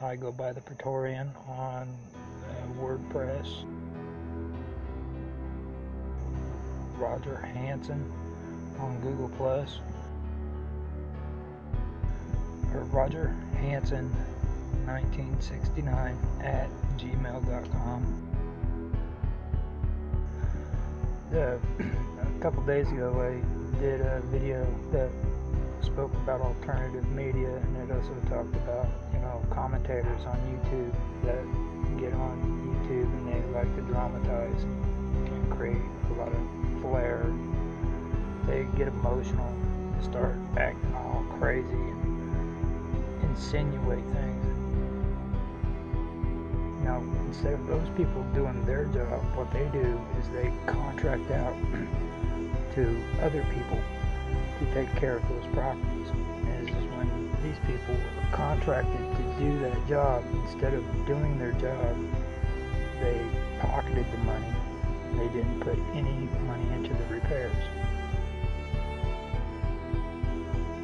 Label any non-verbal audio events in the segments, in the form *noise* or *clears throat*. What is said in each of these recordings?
I go by the Praetorian on uh, WordPress. Roger Hanson on Google Plus. Or Roger Hanson 1969 at gmail.com. Uh, *clears throat* a couple days ago, I did a video that spoke about alternative media, and it also talked about know commentators on YouTube that get on YouTube and they like to dramatize and create a lot of flair. They get emotional, and start acting all crazy, and insinuate things. Now, instead of those people doing their job, what they do is they contract out *clears throat* to other people to take care of those properties. And is when these people were contracted to do that job. Instead of doing their job, they pocketed the money. They didn't put any money into the repairs.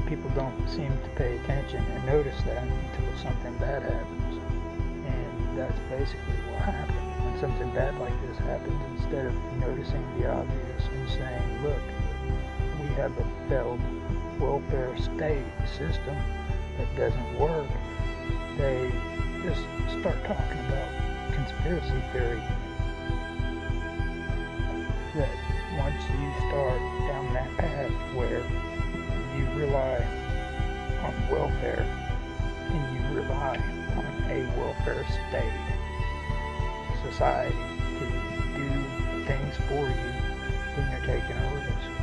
People don't seem to pay attention and notice that until something bad happens. And that's basically what happened. When something bad like this happens, instead of noticing the obvious and saying, look, we have a failed welfare state system that doesn't work, they just start talking about conspiracy theory. That once you start down that path where you rely on welfare and you rely on a welfare state, society to do things for you, then you're taking a risk.